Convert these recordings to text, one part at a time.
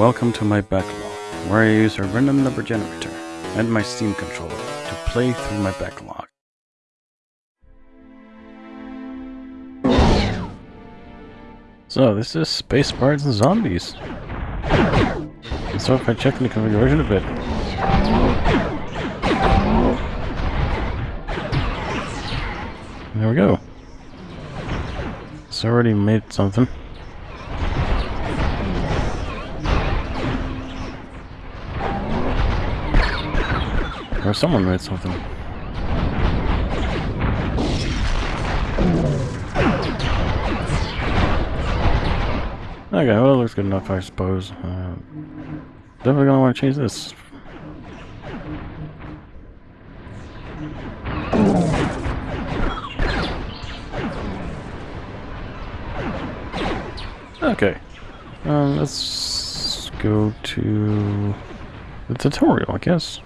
Welcome to my backlog, where I use a random number generator and my Steam controller to play through my backlog. So, this is Space Pirates and Zombies. So if I check the configuration a bit. There we go. It's already made something. Or someone made something. Okay, well, it looks good enough, I suppose. Uh, definitely gonna want to change this. Okay. Um, let's go to the tutorial, I guess.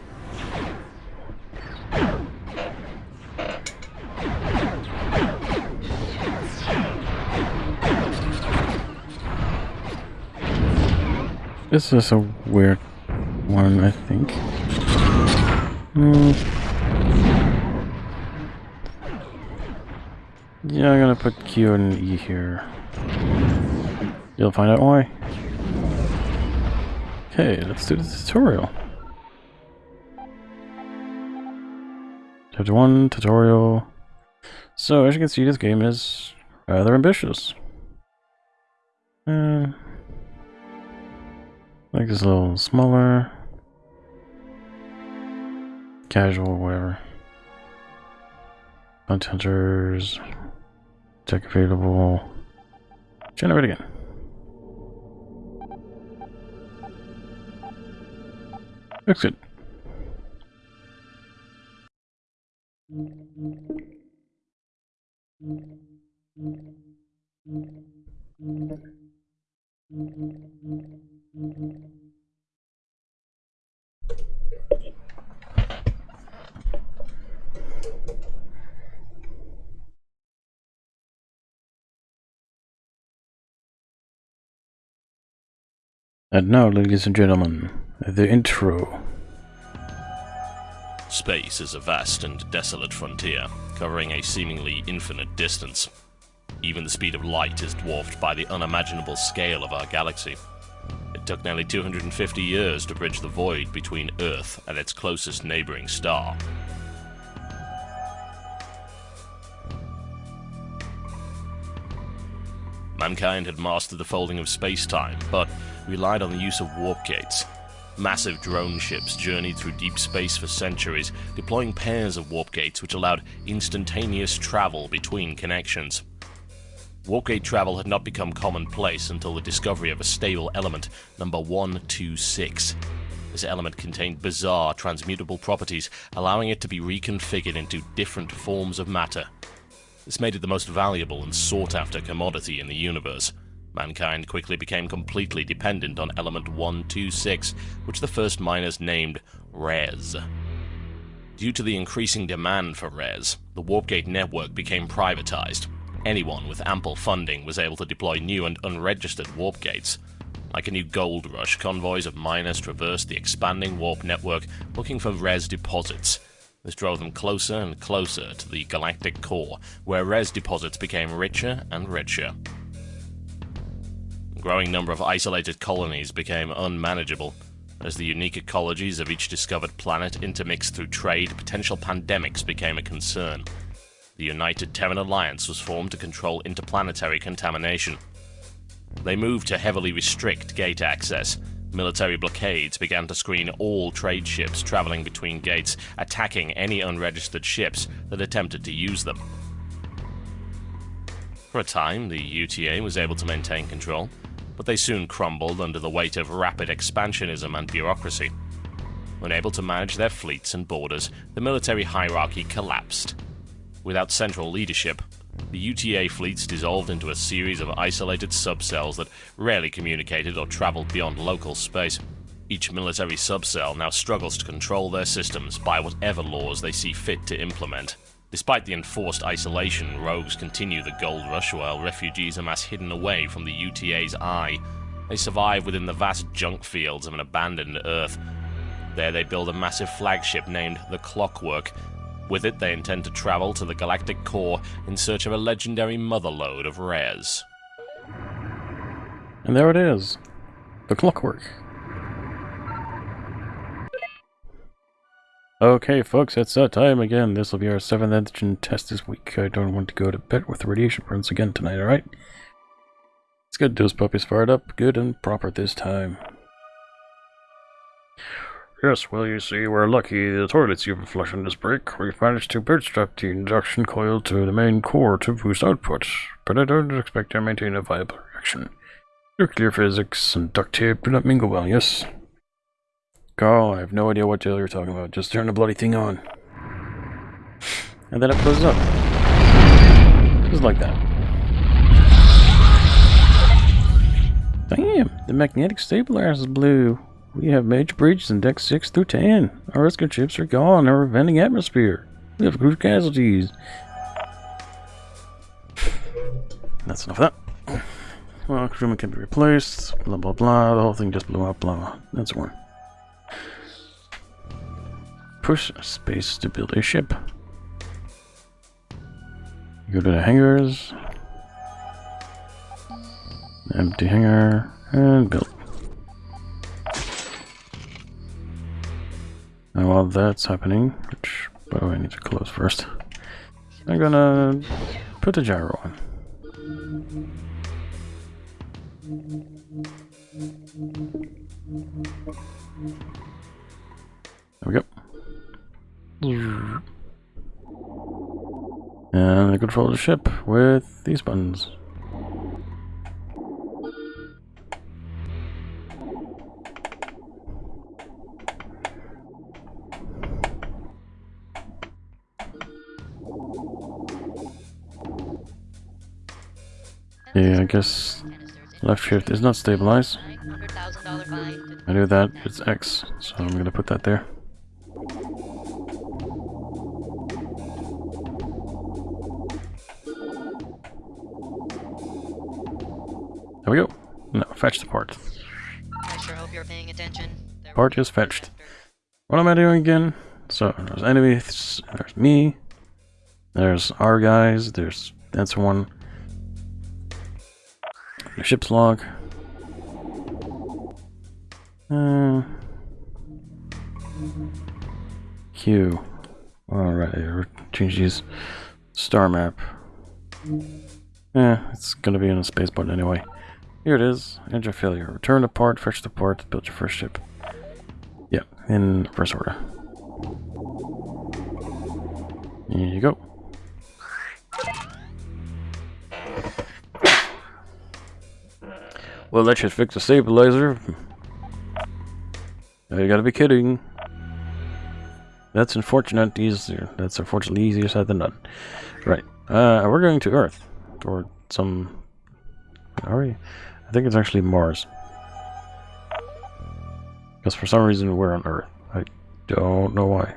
This is a weird one, I think. Mm. Yeah, I'm gonna put Q and E here. You'll find out why. Okay, let's do the tutorial. Chapter 1, tutorial. So, as you can see, this game is rather ambitious. Uh, Make this a little smaller. Casual, whatever. Bounty hunters. Check available. Generate again. Looks good. And now, ladies and gentlemen, the intro. Space is a vast and desolate frontier, covering a seemingly infinite distance. Even the speed of light is dwarfed by the unimaginable scale of our galaxy. It took nearly 250 years to bridge the void between Earth and its closest neighboring star. Mankind had mastered the folding of space-time, but relied on the use of warp gates. Massive drone ships journeyed through deep space for centuries, deploying pairs of warp gates which allowed instantaneous travel between connections. Warp gate travel had not become commonplace until the discovery of a stable element, number 126. This element contained bizarre transmutable properties, allowing it to be reconfigured into different forms of matter. This made it the most valuable and sought after commodity in the universe. Mankind quickly became completely dependent on element 126, which the first miners named Rez. Due to the increasing demand for Rez, the Warpgate network became privatized. Anyone with ample funding was able to deploy new and unregistered warp gates. Like a new gold rush, convoys of miners traversed the expanding warp network looking for Rez deposits. This drove them closer and closer to the galactic core, where Rez deposits became richer and richer. Growing number of isolated colonies became unmanageable. As the unique ecologies of each discovered planet intermixed through trade, potential pandemics became a concern the United Terran Alliance was formed to control interplanetary contamination. They moved to heavily restrict gate access. Military blockades began to screen all trade ships traveling between gates, attacking any unregistered ships that attempted to use them. For a time, the UTA was able to maintain control, but they soon crumbled under the weight of rapid expansionism and bureaucracy. Unable to manage their fleets and borders, the military hierarchy collapsed, Without central leadership, the UTA fleets dissolved into a series of isolated subcells that rarely communicated or traveled beyond local space. Each military subcell now struggles to control their systems by whatever laws they see fit to implement. Despite the enforced isolation, rogues continue the gold rush while refugees amass hidden away from the UTA's eye. They survive within the vast junk fields of an abandoned Earth. There they build a massive flagship named the Clockwork. With it, they intend to travel to the galactic core in search of a legendary motherlode of Rez. And there it is. The clockwork. Okay, folks, it's that time again. This will be our seventh engine test this week. I don't want to go to bed with radiation burns again tonight, alright? Let's get those puppies fired up, good and proper this time. Yes, well, you see, we're lucky the toilets you've been flushing this break. We've managed to bootstrap the induction coil to the main core to boost output, but I don't expect to maintain a viable reaction. Nuclear physics and duct tape do not mingle well, yes? Carl, I have no idea what hell you're talking about. Just turn the bloody thing on. And then it blows up. Just like that. Damn, the magnetic stabilizer is blue. We have major breaches in deck 6 through 10. Our rescue ships are gone, our venting atmosphere. We have crew casualties. That's enough of that. Well, crewman can be replaced, blah blah blah, the whole thing just blew up, blah blah. That's one. Push space to build a ship. Go to the hangars. Empty hangar, and build. And while that's happening, which, by the way, I need to close first, I'm gonna put the gyro on. I control the ship with these buttons. Yeah, I guess left shift is not stabilized. I knew that, it's X, so I'm gonna put that. There fetch the part. I sure hope you're paying attention. There will is fetched. What am I doing again? So, there's enemies, there's me, there's our guys, there's that's one. The ship's log. Uh, Q. Alright, change these. Star map. Yeah, it's gonna be in a space button anyway. Here it is. Engine failure. Return the part, fetch the part, build your first ship. Yeah, in reverse order. Here you go. Well, that should fix the stabilizer. Oh, you gotta be kidding. That's unfortunate. Easier. That's unfortunately easier said than done. Right. Uh, we're going to Earth. Or some... Are we? I think it's actually Mars. Because for some reason we're on Earth. I don't know why.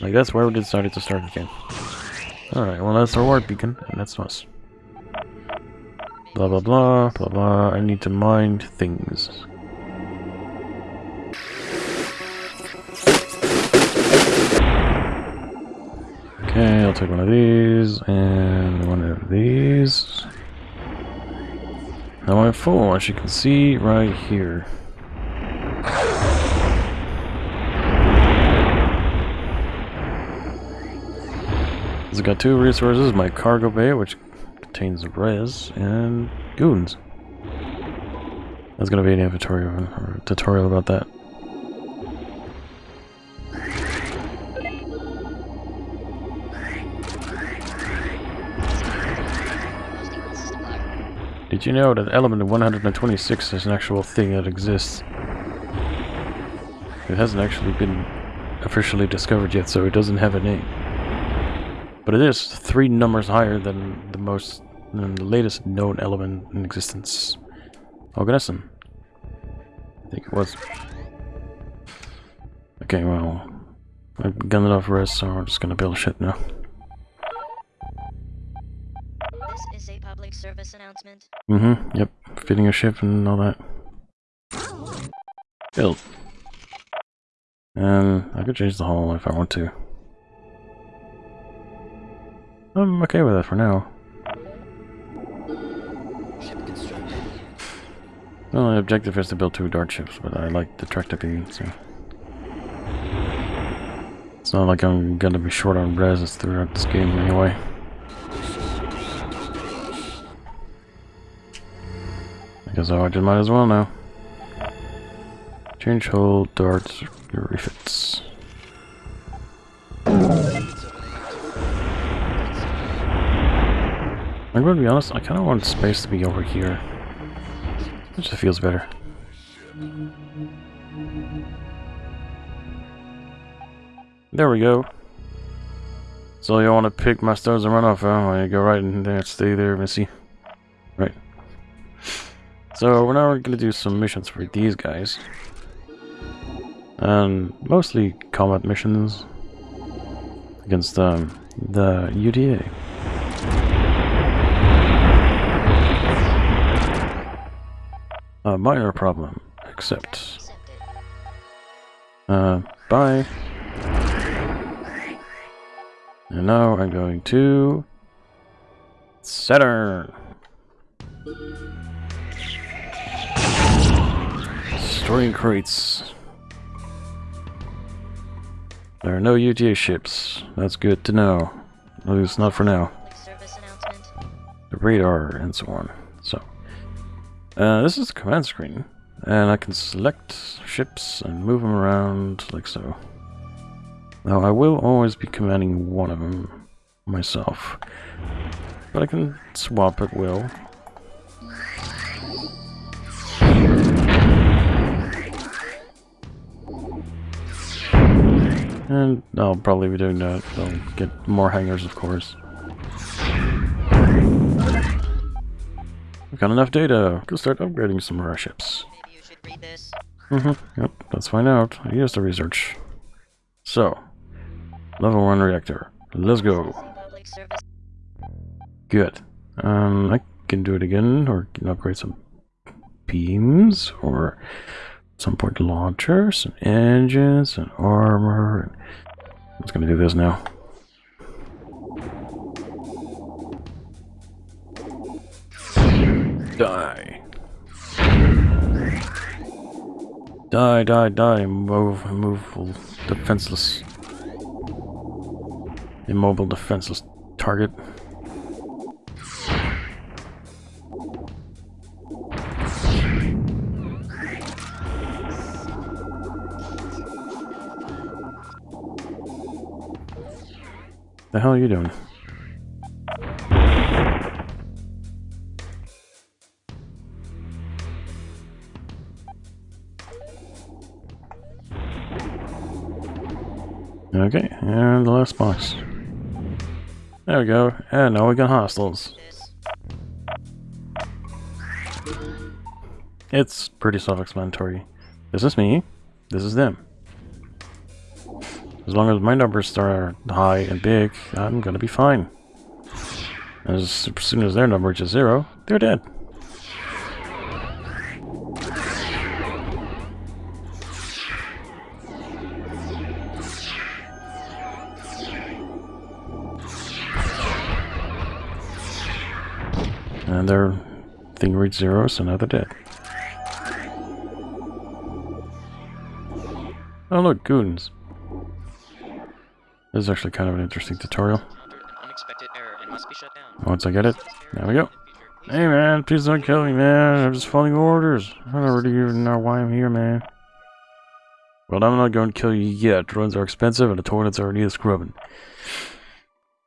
Like that's where we decided to start again. Alright, well that's our warp beacon, and that's us. Blah blah blah, blah blah, I need to mind things. Okay, I'll take one of these, and one of these. Now I'm full, as you can see right here. It's got two resources, my cargo bay, which contains Rez, and goons. There's gonna be an inventory or or tutorial about that. Did you know that element 126 is an actual thing that exists? It hasn't actually been officially discovered yet, so it doesn't have a name. But it is three numbers higher than the most than the latest known element in existence. Oganesson. I think it was. Okay, well, I've got enough rest, so I'm just gonna build shit now. Service announcement. Mm-hmm, yep. Fitting a ship and all that. Built. And I could change the hull if I want to. I'm okay with that for now. Ship construction. Well, the objective is to build two dart ships, but I like the tractor beam, so... It's not like I'm gonna be short on reses throughout this game anyway. I I just might as well now. Change hull, darts, refits. I'm going to be honest, I kind of want space to be over here. It just feels better. There we go. So you want to pick my stones and run off, huh? Well, you go right in there, stay there, Missy. Right. So we're now going to do some missions for these guys. And mostly combat missions against um, the UTA. A minor problem, except. Uh, bye. And now I'm going to Saturn. Storing crates. There are no UTA ships. That's good to know. At least not for now. Public service announcement. The radar and so on. So, uh, this is the command screen, and I can select ships and move them around like so. Now, I will always be commanding one of them myself, but I can swap at will. And I'll probably be doing that. I'll get more hangers, of course. We've got enough data. Go start upgrading some of our ships. Maybe you should read this. Mm-hmm. Yep, let's find out. I used to research. So, level 1 reactor. Let's go. Good. Um, I can do it again, or can upgrade some beams, or some point launchers, and engines, and armor. I'm just gonna do this now. Die. Die, die, die. Move, immovable, defenseless. Immobile, defenseless target. The hell are you doing? Okay, and the last box. There we go. And now we got hostiles. It's pretty self-explanatory. This is me. This is them. As long as my numbers are high and big, I'm gonna be fine. As soon as their number reaches zero, they're dead. And their thing reached zero, so now they're dead. Oh look, goons. This is actually kind of an interesting tutorial. Encountered an unexpected error and must be shut down. Once I get it, there we go. Hey man, please don't kill me, man. I'm just following orders. I don't really even know why I'm here, man. Well, I'm not going to kill you yet. Drones are expensive and the toilets are need scrubbing.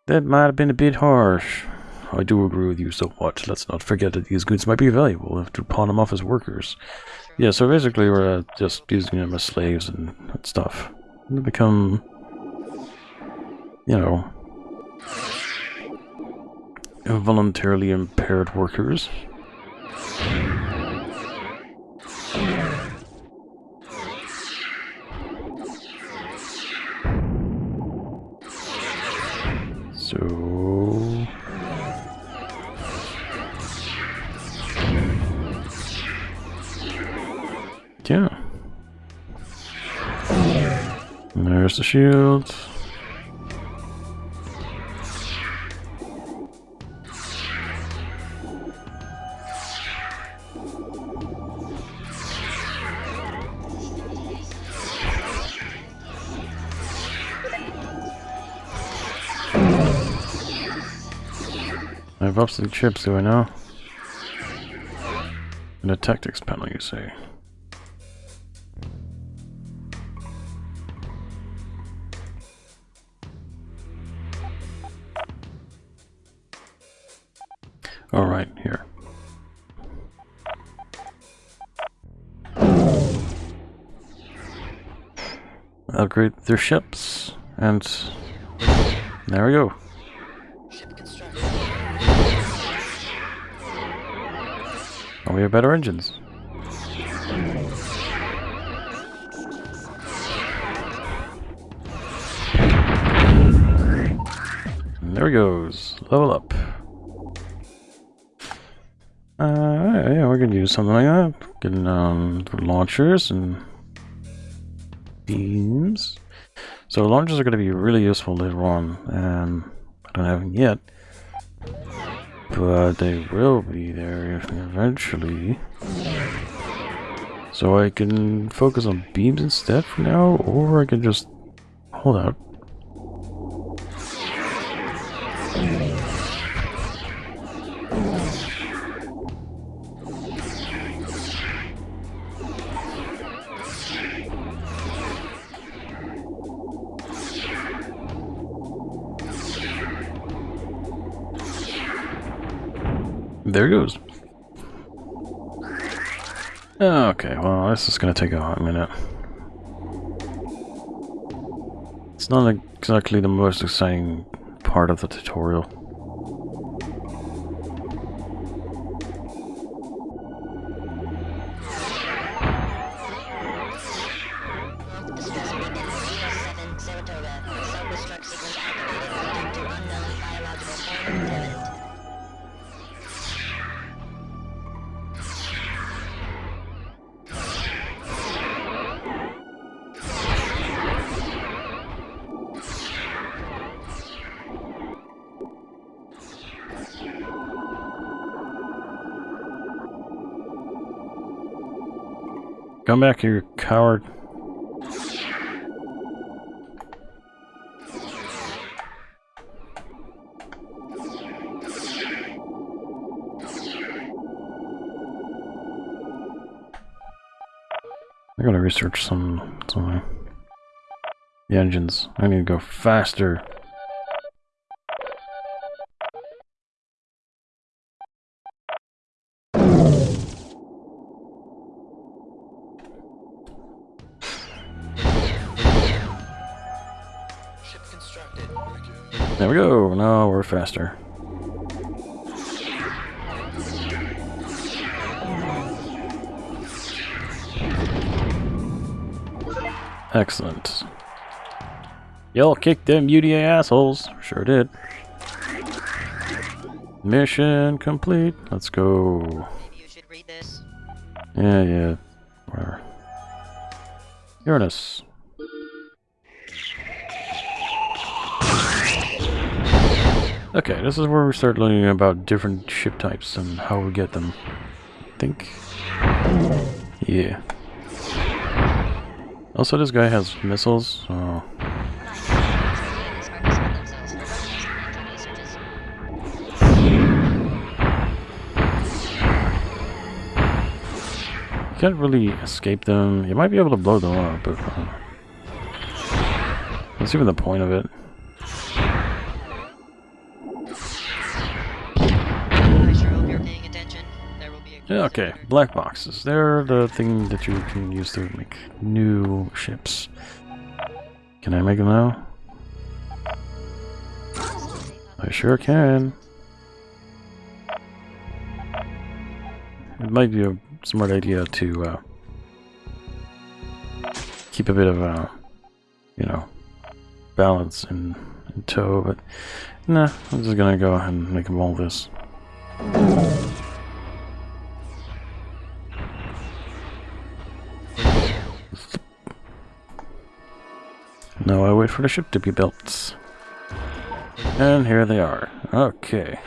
That might have been a bit harsh. I do agree with you so much. Let's not forget that these goods might be valuable if to pawn them off as workers. Yeah, so basically we're uh, just using them as slaves and stuff. They become, you know, voluntarily impaired workers. So... Yeah. There's the shield. Obsolete chips, do I know? And a tactics panel, you say? Alright, here. Upgrade their ships, and there we go. We have better engines. And there he goes. Level up. Uh, yeah, we're gonna use something like that. Getting um, launchers and beams. So launchers are gonna be really useful later on. Um, I don't have them yet. But they will be there eventually. So I can focus on beams instead for now, or I can just hold out. There it goes. Okay, well, this is gonna take a hot minute. It's not exactly the most exciting part of the tutorial. Come back here, you coward. I gotta research some something. Uh, the engines. I need to go faster. Faster. Excellent. Y'all kicked them UTA assholes. Sure did. Mission complete. Let's go. Maybe you should read this. Yeah, yeah. Whatever. Uranus. Okay, this is where we start learning about different ship types and how we get them. I think. Yeah. Also, this guy has missiles, so... You can't really escape them. You might be able to blow them up, but... Uh, that's even the point of it. Okay, black boxes. They're the thing that you can use to make new ships. Can I make them now? I sure can. It might be a smart idea to uh, keep a bit of uh, you know, balance in, in tow, but nah, I'm just gonna go ahead and make them all this. For the ship to be built. And here they are. Okay.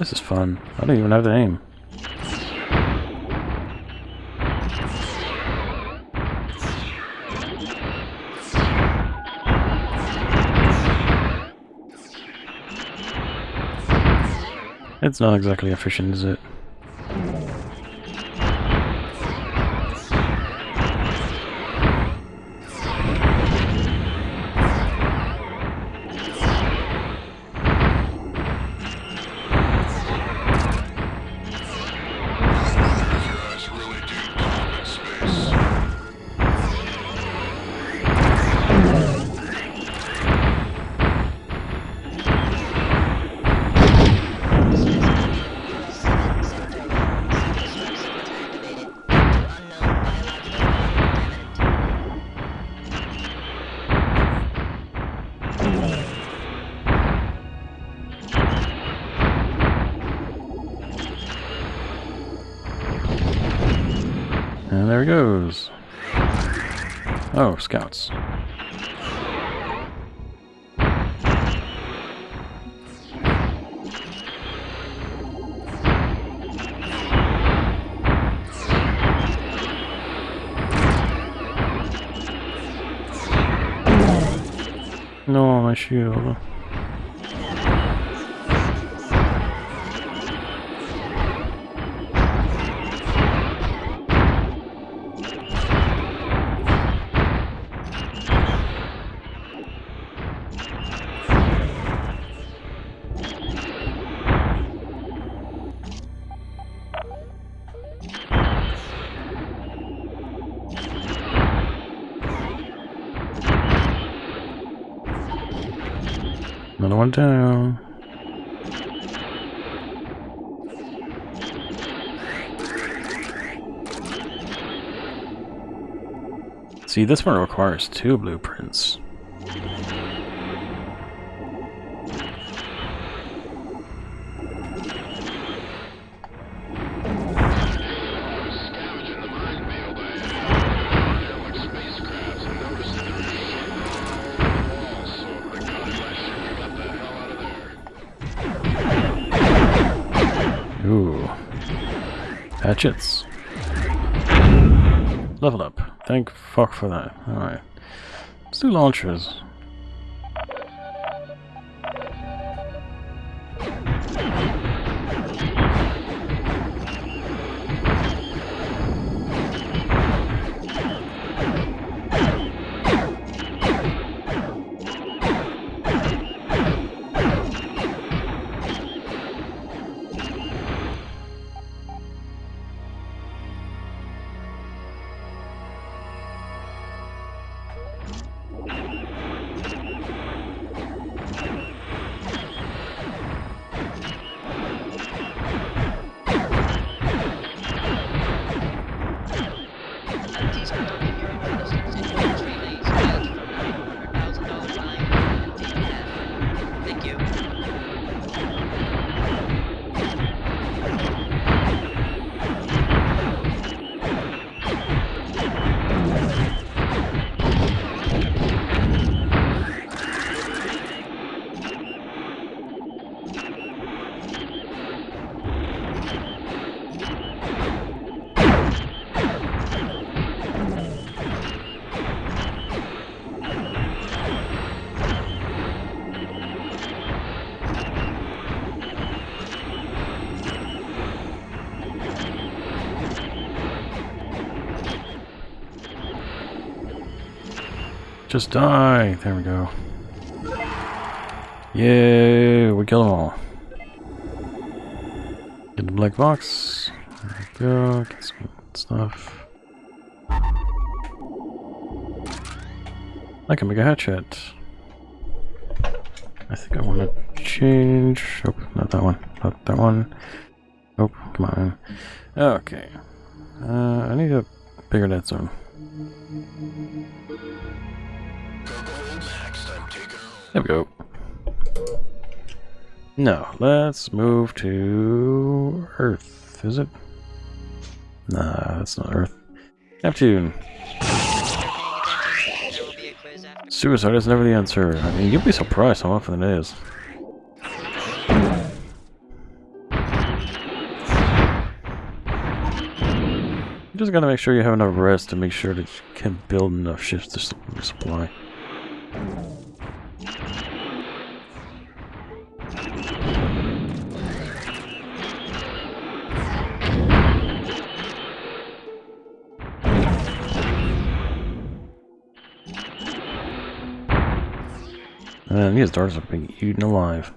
This is fun. I don't even have the name. It's not exactly efficient, is it? No, my One down. See, this one requires two blueprints. Hatchets. Level up. Thank fuck for that. Alright. Let's do launchers. Just die. There we go. Yay, we kill them all. Get the black box. There we go. Get some stuff. I can make a hatchet. I think I want to change. Nope, not that one. Not that one. Nope, come on. Okay. Uh, I need a bigger dead zone. There we go. No, let's move to Earth. Is it? Nah, that's not Earth. Neptune. Suicide is never the answer. I mean, you'll be surprised how often it is. You just gotta make sure you have enough rest to make sure that you can build enough ships to su- supply. Man, these darts are being eaten alive.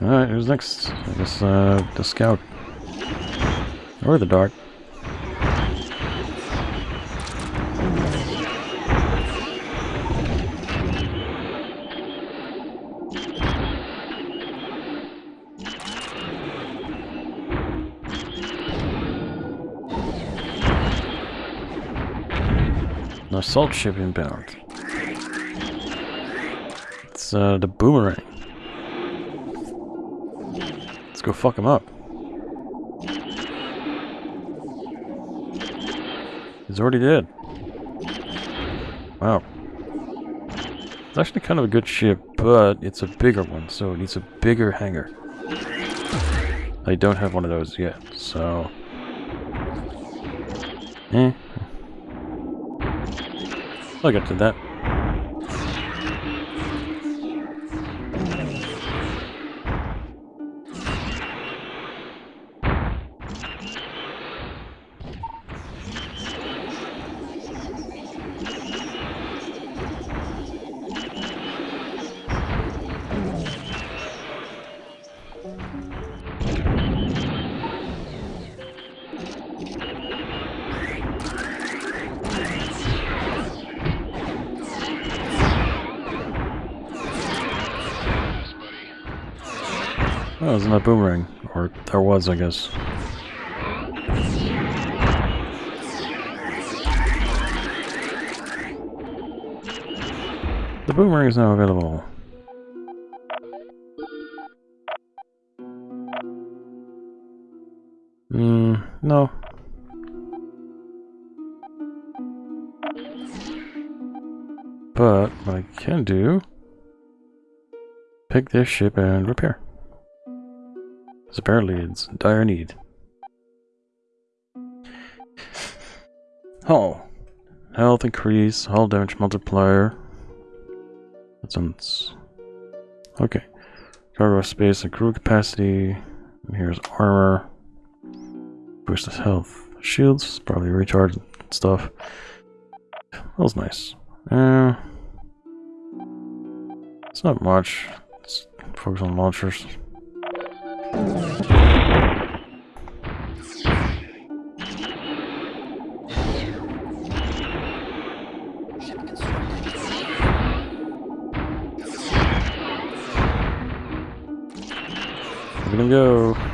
Alright, who's next? I guess, uh, the scout. Or the dart. Assault ship inbound. It's, uh, the boomerang. Let's go fuck him up. He's already dead. Wow. It's actually kind of a good ship, but it's a bigger one, so it needs a bigger hangar. I don't have one of those yet, so... Eh. I'll get to that. Oh, isn't that boomerang? Or there was, I guess. The boomerang is now available. Hmm, no. But what I can do, pick this ship and repair. Apparently it's dire need. Oh. Health increase, hull damage multiplier. That sounds... Okay. Cargo space and crew capacity. And here's armor. Boost his health. Shields, probably recharge stuff. That was nice. Uh, it's not much. Let's focus on launchers. At him go.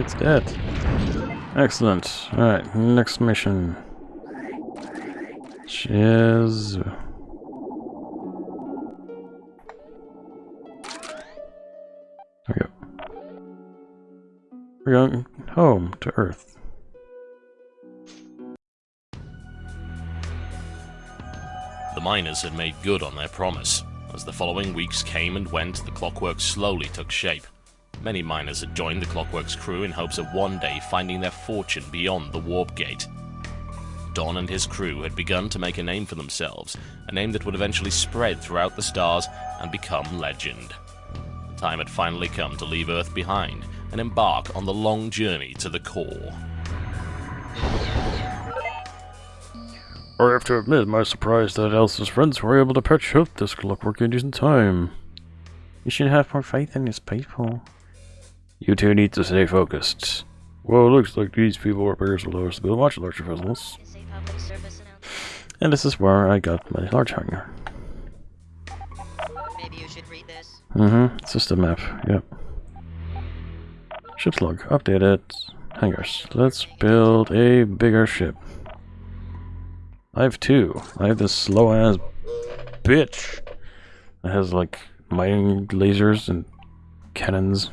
It's dead. Excellent. Alright, next mission. Is... There we go. We're going home to Earth. The miners had made good on their promise. As the following weeks came and went, the clockwork slowly took shape. Many miners had joined the clockwork's crew in hopes of one day finding their fortune beyond the warp gate. Don and his crew had begun to make a name for themselves, a name that would eventually spread throughout the stars and become legend. The time had finally come to leave Earth behind and embark on the long journey to the core. I have to admit my surprise that Elsa's friends were able to patch up this clockwork in decent time. You should have more faith in his people. You two need to stay focused. Well, it looks like these people are bears will us to build watch larger vessels. Safe public service announcement. And this is where I got my large hangar. Maybe you should read this. Mm-hmm. It's just a map. Yep. Ship's log. Updated. Hangars. Let's build a bigger ship. I have two. I have this slow ass bitch that has like mining lasers and cannons.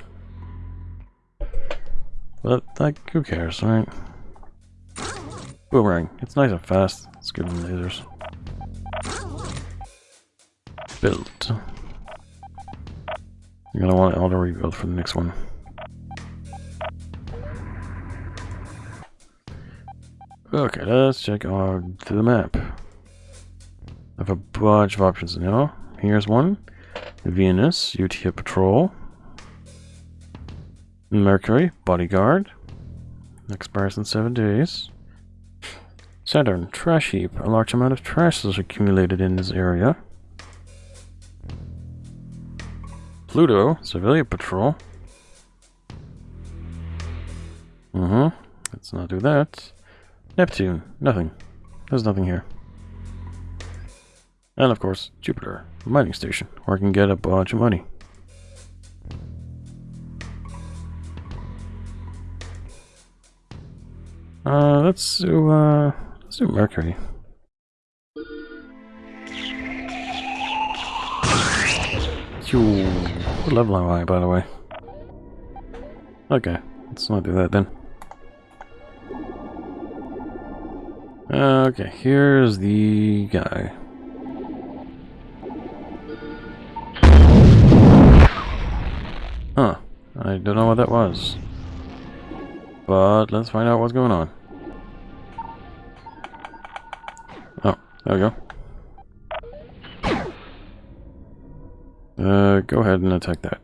But like, who cares, right? Boomerang. It's nice and fast. Let's give them lasers. Built. You're gonna want auto rebuild for the next one. Okay, let's check on the map. I have a bunch of options now. Here's one. Venus, UTA Patrol. Mercury, Bodyguard. Expires in seven days. Saturn, Trash Heap. A large amount of trash is accumulated in this area. Pluto, Civilian Patrol. Mm-hmm. Let's not do that. Neptune, nothing. There's nothing here. And of course, Jupiter, mining station, where I can get a bunch of money. Uh, let's do, uh, let's do Mercury. Phew. What level am I, by the way? Okay, let's not do that then. Okay, here's the guy. Huh. I don't know what that was. But let's find out what's going on. There we go. Uh, go ahead and attack that.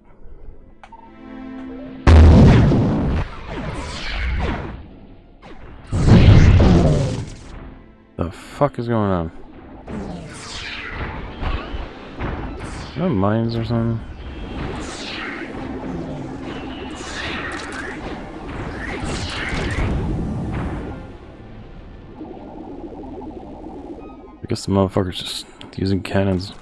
The fuck is going on? No mines or something? The motherfucker's just using cannons.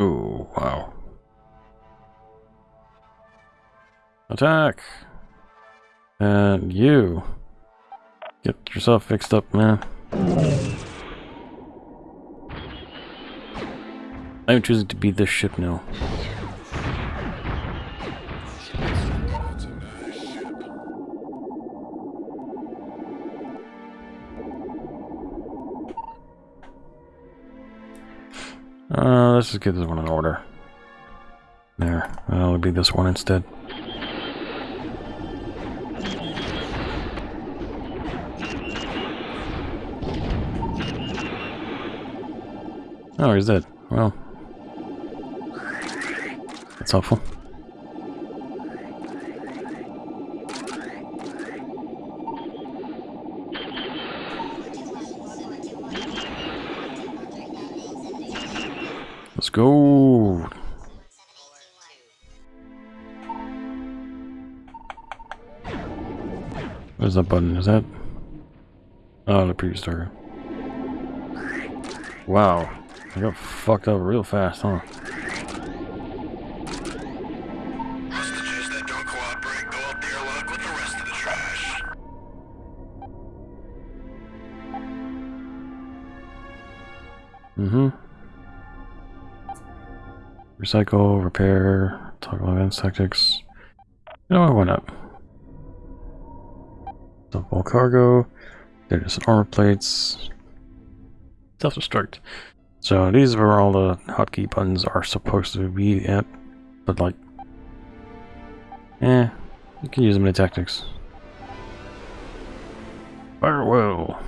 Ooh, wow. Attack! And you. Get yourself fixed up, man. I'm choosing to be this ship now. Uh, let's just get this one in order. There, that'll be this one instead. Oh, he's dead. Well, that's helpful. Where's that button? Is that? Oh, the previous target. Wow. I got fucked up real fast, huh? Up. Mm-hmm. Recycle, repair, toggle advanced tactics. You know what, why not? Double cargo. There's some armor plates. Self-destruct. So these are where all the hotkey buttons are supposed to be at. But like... Eh, you can use them in tactics. Farewell.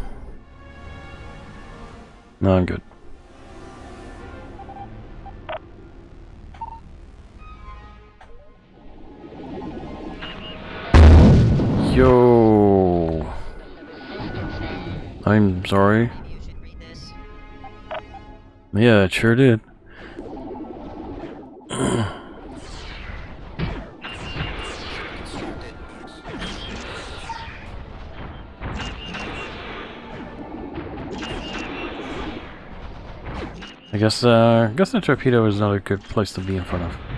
No, I'm good. Yo. I'm sorry. Yeah, it sure did. I guess, uh, I guess the torpedo is not a good place to be in front of.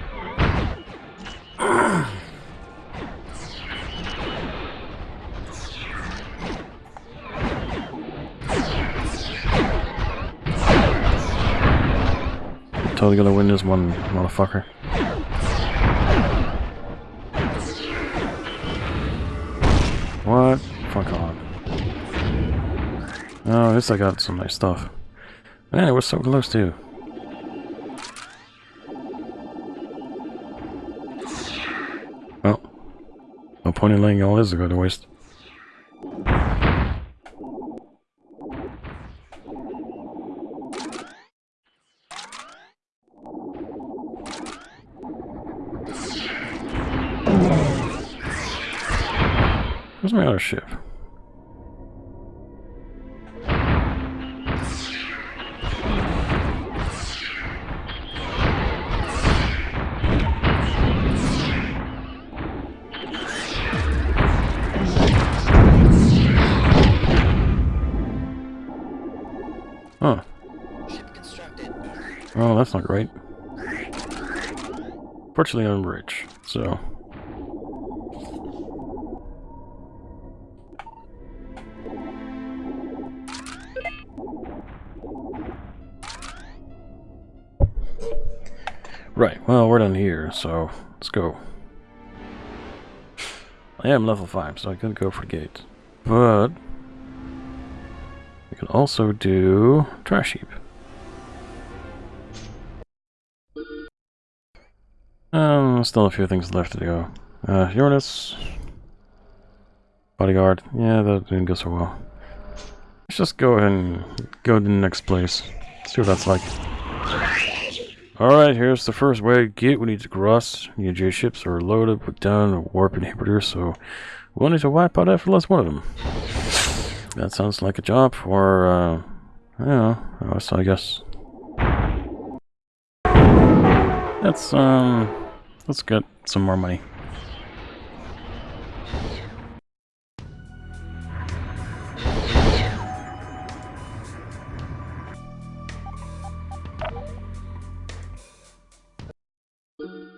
Totally gonna win this one, motherfucker. What? Fuck on. Oh, at least I got some nice stuff. Man, it was so close too. Well, no point in letting all this go to waste. Fortunately, I'm rich, so... Right, well, we're done here, so let's go. I am level 5, so I could go for gate. But... We can also do trash heap. Um, still a few things left to go. Uh, Uranus. Bodyguard. Yeah, that didn't go so well. Let's just go ahead and go to the next place. See what that's like. Alright, here's the first way to get. We need to cross. The J ships are loaded with down warp inhibitor, so we'll need to wipe out effortless one of them. That sounds like a job for, uh, I don't know, I guess. Let's, um, let's get some more money.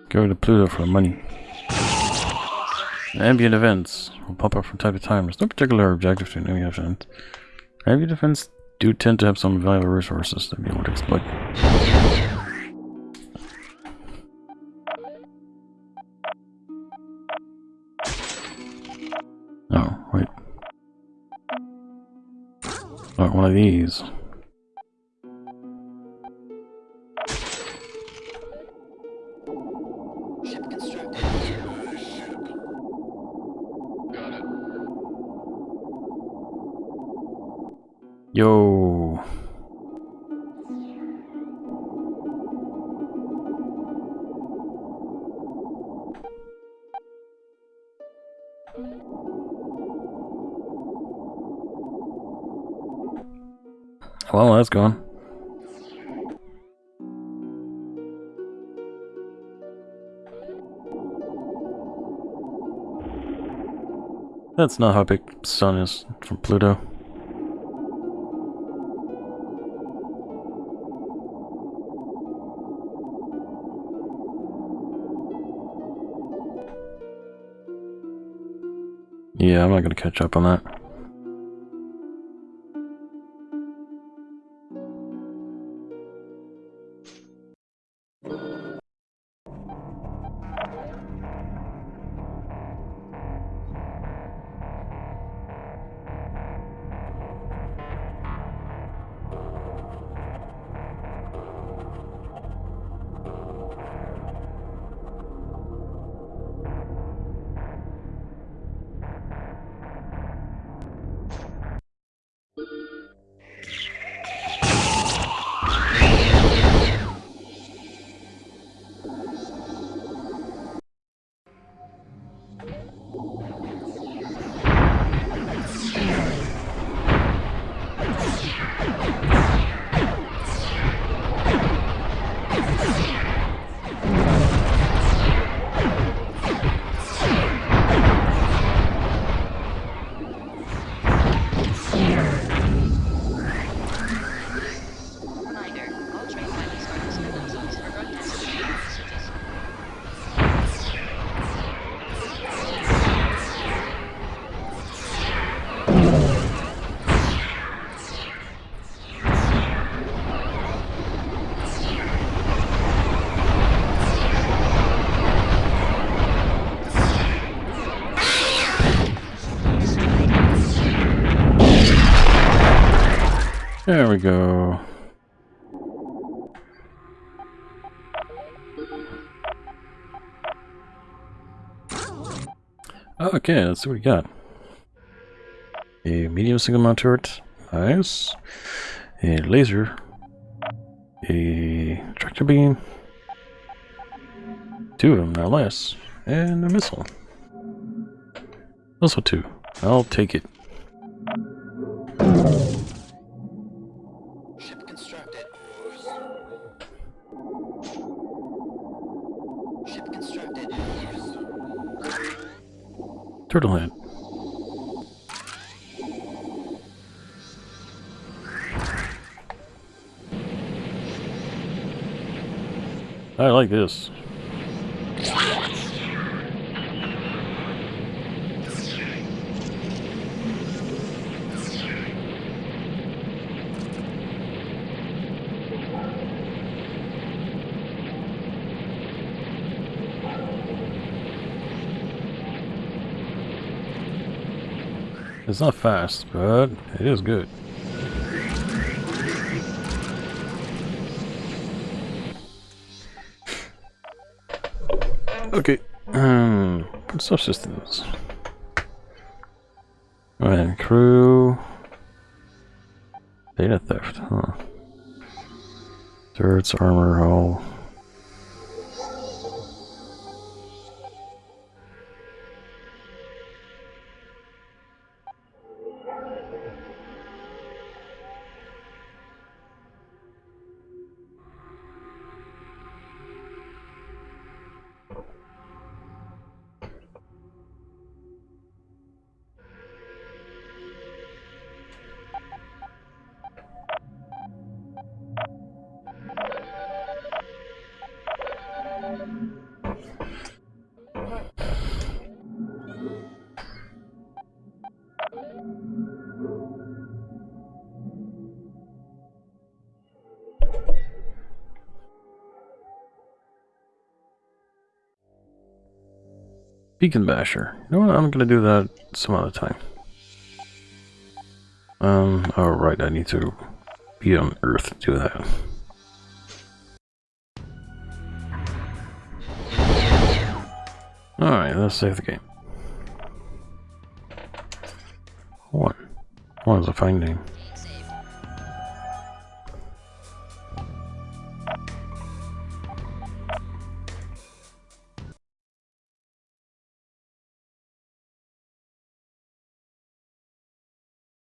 Go to Pluto for money. Ambient events will pop up from time to time. There's no particular objective to an ambient event. Ambient events do tend to have some valuable resources to be able to exploit. Oh, wait. Oh, one of these. That's not how big sun is from Pluto. Yeah, I'm not gonna catch up on that. There we go. Okay, let's see what we got. A medium single mount turret. Nice. A laser. A tractor beam. Two of them, no less. And a missile. Also two. I'll take it. Turtle head. I like this. It's not fast, but it is good. Okay. Um, subsystems. And crew. Data theft, huh? Turrets, armor, hull. Beacon Basher. You know what? I'm gonna do that some other time. Um, alright, I need to be on Earth to do that. Alright, let's save the game. One. One is a fine name.